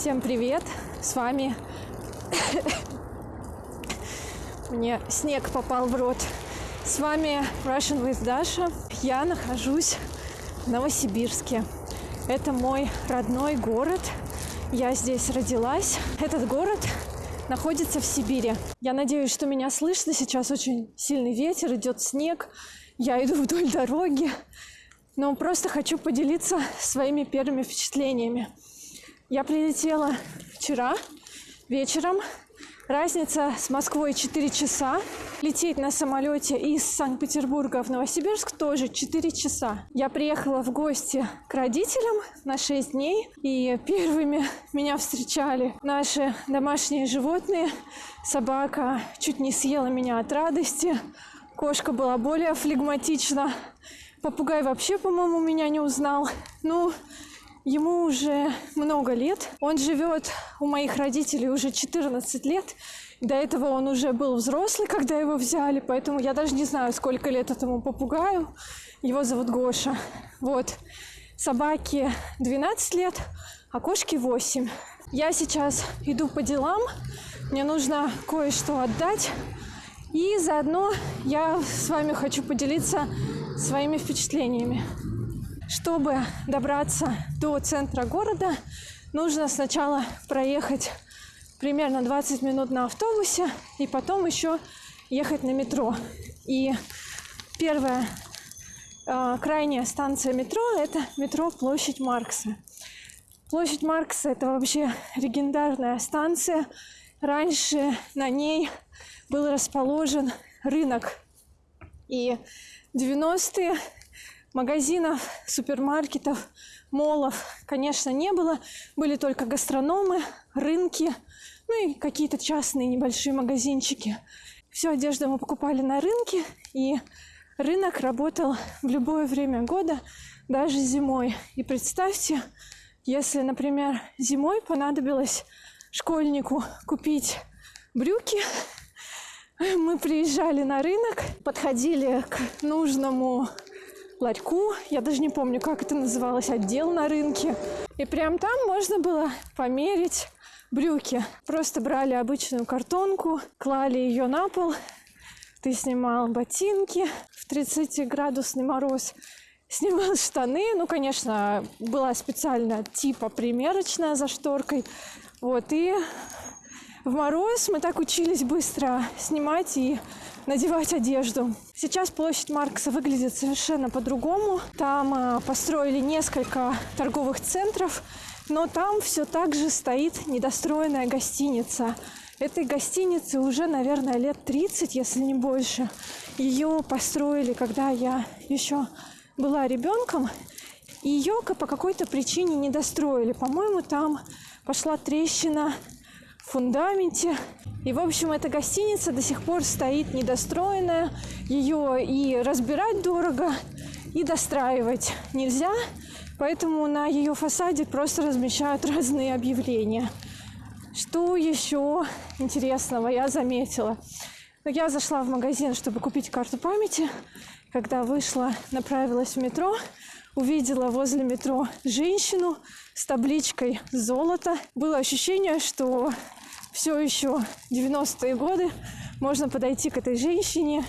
Всем привет! С вами... Мне снег попал в рот. С вами Russian with Dasha. Я нахожусь в Новосибирске. Это мой родной город. Я здесь родилась. Этот город находится в Сибири. Я надеюсь, что меня слышно. Сейчас очень сильный ветер, идет снег. Я иду вдоль дороги. Но просто хочу поделиться своими первыми впечатлениями. Я прилетела вчера вечером. Разница с Москвой 4 часа. Лететь на самолете из Санкт-Петербурга в Новосибирск тоже 4 часа. Я приехала в гости к родителям на 6 дней. И первыми меня встречали наши домашние животные. Собака чуть не съела меня от радости. Кошка была более флегматична. Попугай вообще, по-моему, меня не узнал. Ну, Ему уже много лет. Он живет у моих родителей уже 14 лет. До этого он уже был взрослый, когда его взяли, поэтому я даже не знаю, сколько лет этому попугаю. Его зовут Гоша. Вот. Собаке 12 лет, а кошке 8. Я сейчас иду по делам. Мне нужно кое-что отдать. И заодно я с вами хочу поделиться своими впечатлениями. Чтобы добраться до центра города, нужно сначала проехать примерно 20 минут на автобусе и потом еще ехать на метро. И первая э, крайняя станция метро – это метро Площадь Маркса. Площадь Маркса – это вообще легендарная станция. Раньше на ней был расположен рынок. И 90-е магазинов, супермаркетов, молов, конечно, не было. Были только гастрономы, рынки, ну и какие-то частные небольшие магазинчики. Всю одежду мы покупали на рынке, и рынок работал в любое время года, даже зимой. И представьте, если, например, зимой понадобилось школьнику купить брюки, мы приезжали на рынок, подходили к нужному ларьку. Я даже не помню, как это называлось, отдел на рынке. И прям там можно было померить брюки. Просто брали обычную картонку, клали ее на пол. Ты снимал ботинки в 30-градусный мороз, снимал штаны. Ну, конечно, была специальная типа примерочная за шторкой. Вот, и в мороз мы так учились быстро снимать и надевать одежду. Сейчас площадь Маркса выглядит совершенно по-другому. Там э, построили несколько торговых центров, но там все так же стоит недостроенная гостиница. Этой гостинице уже, наверное, лет 30, если не больше. Ее построили, когда я еще была ребенком. Ее по какой-то причине не достроили. По-моему, там пошла трещина фундаменте. И, в общем, эта гостиница до сих пор стоит недостроенная. Ее и разбирать дорого, и достраивать нельзя. Поэтому на ее фасаде просто размещают разные объявления. Что еще интересного я заметила? Я зашла в магазин, чтобы купить карту памяти. Когда вышла, направилась в метро, увидела возле метро женщину с табличкой «Золото». Было ощущение, что все еще 90-е годы, можно подойти к этой женщине,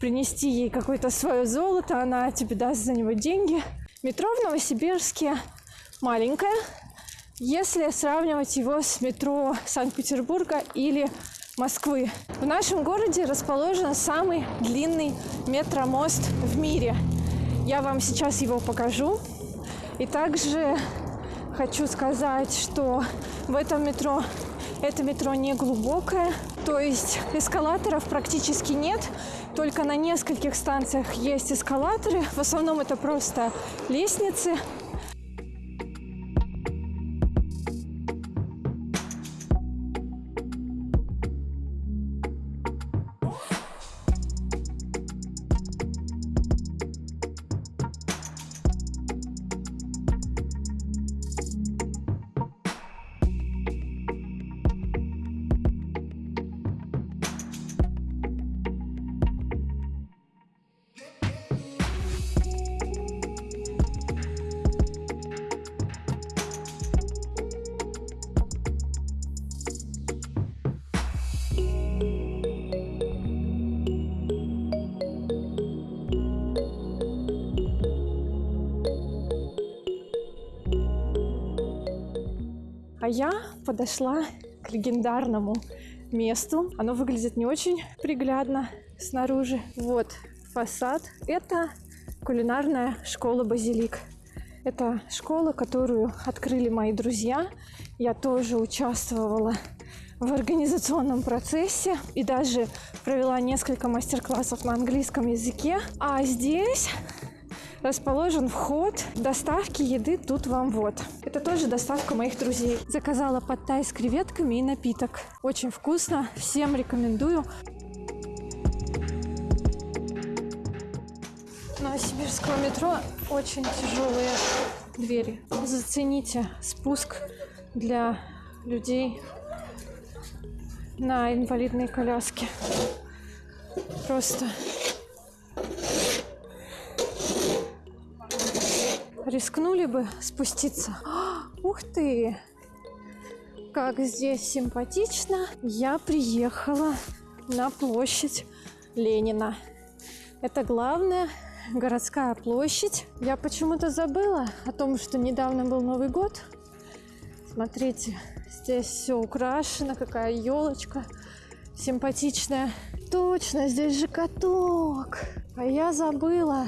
принести ей какое-то свое золото, она тебе даст за него деньги. Метро в Новосибирске маленькое, если сравнивать его с метро Санкт-Петербурга или Москвы. В нашем городе расположен самый длинный метромост в мире. Я вам сейчас его покажу. И также хочу сказать, что в этом метро это метро не глубокое, то есть эскалаторов практически нет. Только на нескольких станциях есть эскалаторы. В основном это просто лестницы. Я подошла к легендарному месту. Оно выглядит не очень приглядно снаружи. Вот фасад. Это кулинарная школа «Базилик». Это школа, которую открыли мои друзья. Я тоже участвовала в организационном процессе и даже провела несколько мастер-классов на английском языке. А здесь расположен вход доставки еды тут вам вот. Это тоже доставка моих друзей. Заказала подтай с креветками и напиток. Очень вкусно, всем рекомендую. Новосибирского метро очень тяжелые двери. Зацените спуск для людей на инвалидной коляске. Просто рискнули бы спуститься. Ух ты! Как здесь симпатично! Я приехала на площадь Ленина. Это главная городская площадь. Я почему-то забыла о том, что недавно был Новый год. Смотрите, здесь все украшено, какая елочка симпатичная. Точно, здесь же каток. А я забыла.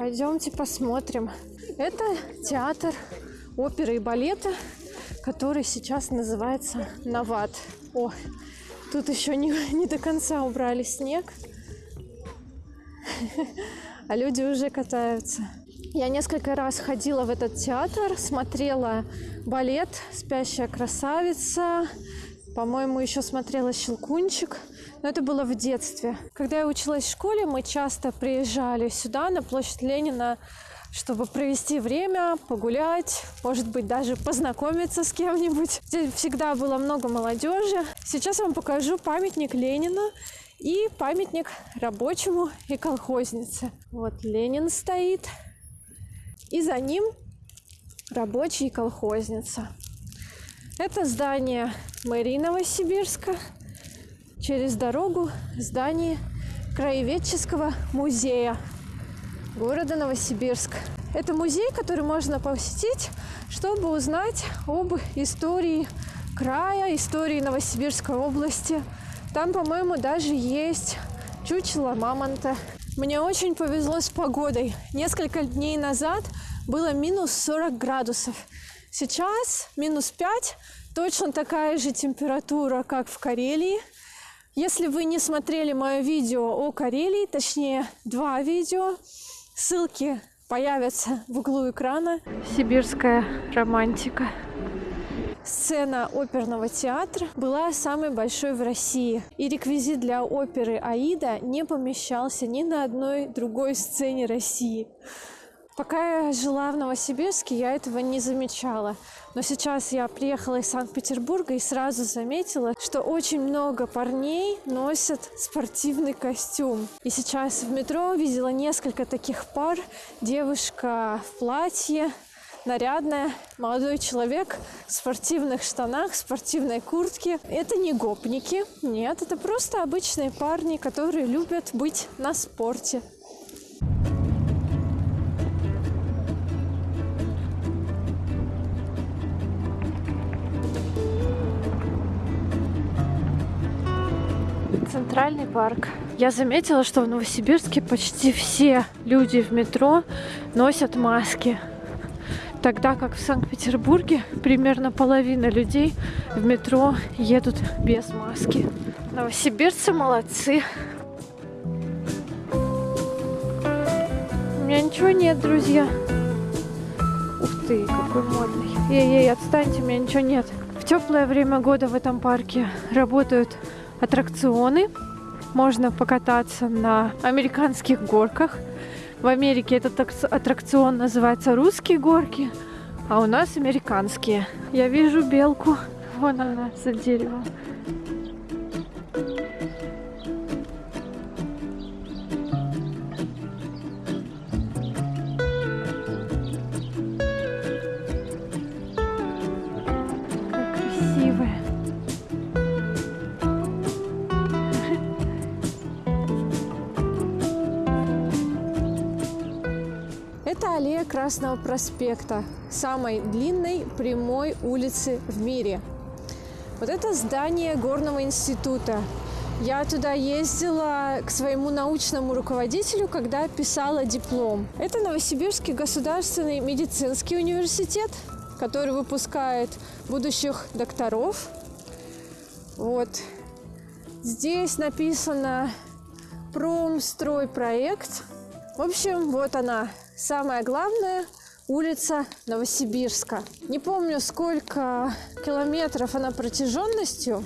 Пойдемте посмотрим. Это театр оперы и балета, который сейчас называется Нават. О, тут еще не, не до конца убрали снег а люди уже катаются. Я несколько раз ходила в этот театр, смотрела балет «Спящая красавица», по-моему, еще смотрела «Щелкунчик», но это было в детстве. Когда я училась в школе, мы часто приезжали сюда, на площадь Ленина, чтобы провести время, погулять, может быть, даже познакомиться с кем-нибудь. Здесь всегда было много молодежи. Сейчас я вам покажу памятник Ленина и памятник рабочему и колхознице. Вот Ленин стоит. И за ним рабочий и колхозница. Это здание мэрии Новосибирска. Через дорогу здание Краеведческого музея города Новосибирск. Это музей, который можно посетить, чтобы узнать об истории края, истории Новосибирской области – там, по-моему, даже есть чучело мамонта. Мне очень повезло с погодой. Несколько дней назад было минус 40 градусов. Сейчас минус 5, точно такая же температура, как в Карелии. Если вы не смотрели мое видео о Карелии, точнее два видео, ссылки появятся в углу экрана. Сибирская романтика. Сцена оперного театра была самой большой в России, и реквизит для оперы «Аида» не помещался ни на одной другой сцене России. Пока я жила в Новосибирске, я этого не замечала. Но сейчас я приехала из Санкт-Петербурга и сразу заметила, что очень много парней носят спортивный костюм. И сейчас в метро видела несколько таких пар. Девушка в платье, нарядная, молодой человек в спортивных штанах, в спортивной куртке. Это не гопники, нет, это просто обычные парни, которые любят быть на спорте. Центральный парк. Я заметила, что в Новосибирске почти все люди в метро носят маски. Тогда как в Санкт-Петербурге примерно половина людей в метро едут без маски. Новосибирцы молодцы. У меня ничего нет, друзья. Ух ты, какой модный. Ей-ей, отстаньте, у меня ничего нет. В теплое время года в этом парке работают аттракционы. Можно покататься на американских горках. В Америке этот аттракцион называется «Русские горки», а у нас американские. Я вижу белку. Вон она за деревом. Красного проспекта, самой длинной прямой улицы в мире. Вот это здание Горного института. Я туда ездила к своему научному руководителю, когда писала диплом. Это Новосибирский государственный медицинский университет, который выпускает будущих докторов. Вот. Здесь написано промстройпроект. В общем, вот она, самая главная улица Новосибирска. Не помню, сколько километров она протяженностью.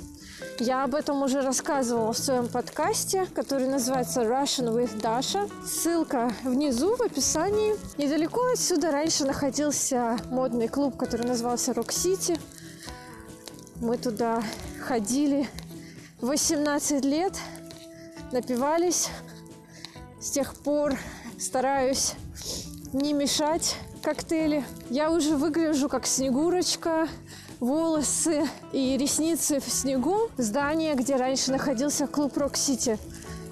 Я об этом уже рассказывала в своем подкасте, который называется Russian with Dasha. Ссылка внизу в описании. Недалеко отсюда раньше находился модный клуб, который назывался Rock City. Мы туда ходили 18 лет, напивались. С тех пор стараюсь не мешать коктейли. Я уже выгляжу как Снегурочка, волосы и ресницы в снегу. Здание, где раньше находился клуб Рок-Сити.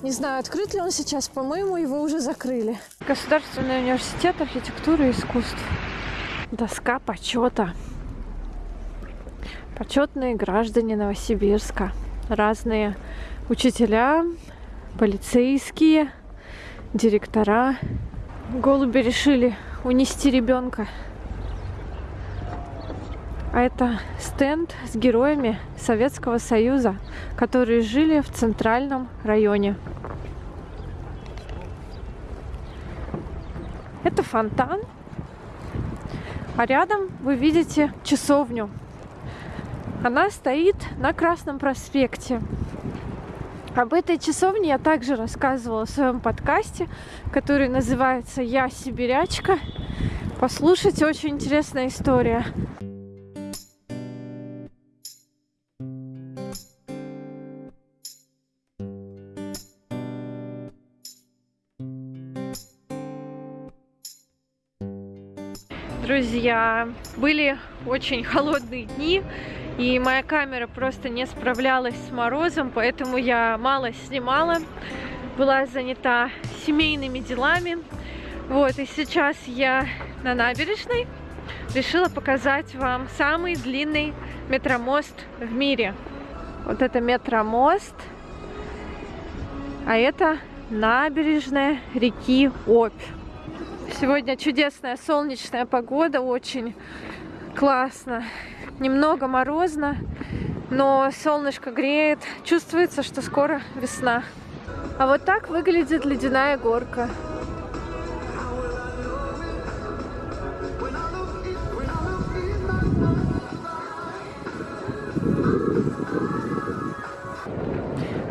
Не знаю, открыт ли он сейчас, по-моему, его уже закрыли. Государственный университет архитектуры и искусств. Доска почета. Почетные граждане Новосибирска. Разные учителя, полицейские, директора. Голуби решили унести ребенка. А это стенд с героями Советского Союза, которые жили в центральном районе. Это фонтан. А рядом вы видите часовню. Она стоит на Красном проспекте. Об этой часовне я также рассказывала в своем подкасте, который называется «Я сибирячка». Послушайте, очень интересная история. друзья. Были очень холодные дни, и моя камера просто не справлялась с морозом, поэтому я мало снимала, была занята семейными делами. Вот, и сейчас я на набережной решила показать вам самый длинный метромост в мире. Вот это метромост, а это набережная реки Обь. Сегодня чудесная солнечная погода, очень классно. Немного морозно, но солнышко греет. Чувствуется, что скоро весна. А вот так выглядит ледяная горка.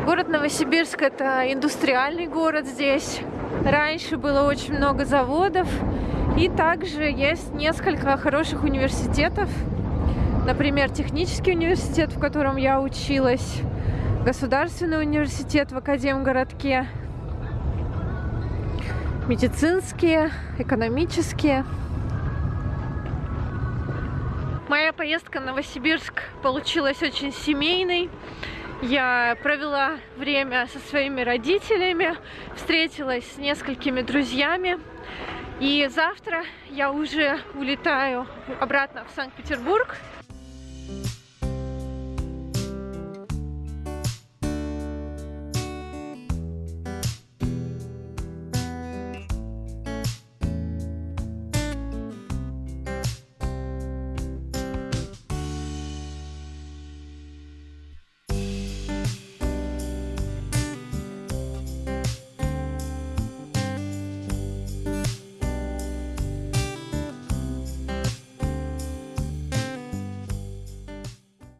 Город Новосибирск – это индустриальный город здесь. Раньше было очень много заводов. И также есть несколько хороших университетов. Например, технический университет, в котором я училась. Государственный университет в Академгородке. Медицинские, экономические. Моя поездка в Новосибирск получилась очень семейной. Я провела время со своими родителями, встретилась с несколькими друзьями. И завтра я уже улетаю обратно в Санкт-Петербург. you